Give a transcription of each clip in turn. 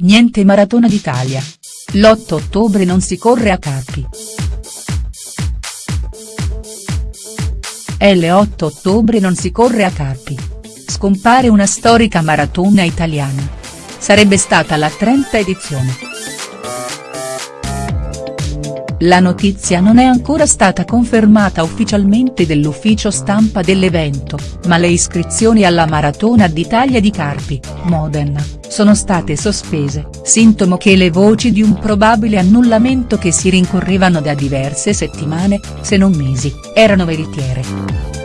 niente Maratona d'Italia. L'8 ottobre non si corre a Carpi. L'8 ottobre non si corre a Carpi. Scompare una storica maratona italiana. Sarebbe stata la 30 edizione. La notizia non è ancora stata confermata ufficialmente dall'ufficio stampa dell'evento, ma le iscrizioni alla Maratona d'Italia di Carpi, Modena, sono state sospese, sintomo che le voci di un probabile annullamento che si rincorrevano da diverse settimane, se non mesi, erano veritiere.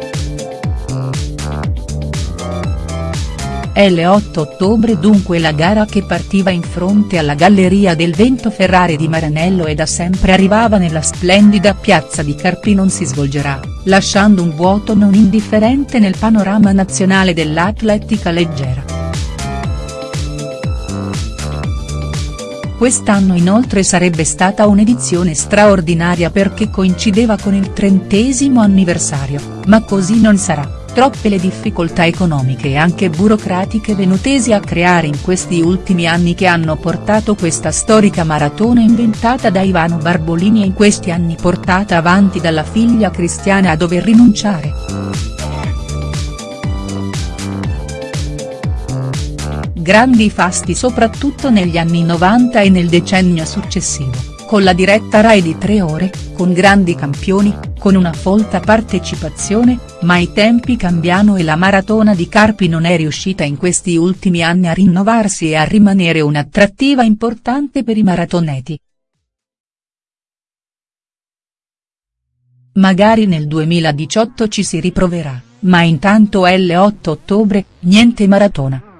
L'8 ottobre dunque la gara che partiva in fronte alla Galleria del Vento Ferrari di Maranello e da sempre arrivava nella splendida piazza di Carpi non si svolgerà, lasciando un vuoto non indifferente nel panorama nazionale dell'atletica leggera. Quest'anno inoltre sarebbe stata un'edizione straordinaria perché coincideva con il trentesimo anniversario, ma così non sarà troppe le difficoltà economiche e anche burocratiche venutesi a creare in questi ultimi anni che hanno portato questa storica maratona inventata da Ivano Barbolini e in questi anni portata avanti dalla figlia Cristiana a dover rinunciare. Grandi fasti soprattutto negli anni 90 e nel decennio successivo con la diretta Rai di tre ore, con grandi campioni, con una folta partecipazione, ma i tempi cambiano e la maratona di Carpi non è riuscita in questi ultimi anni a rinnovarsi e a rimanere un'attrattiva importante per i maratoneti. Magari nel 2018 ci si riproverà, ma intanto L8 ottobre, niente maratona.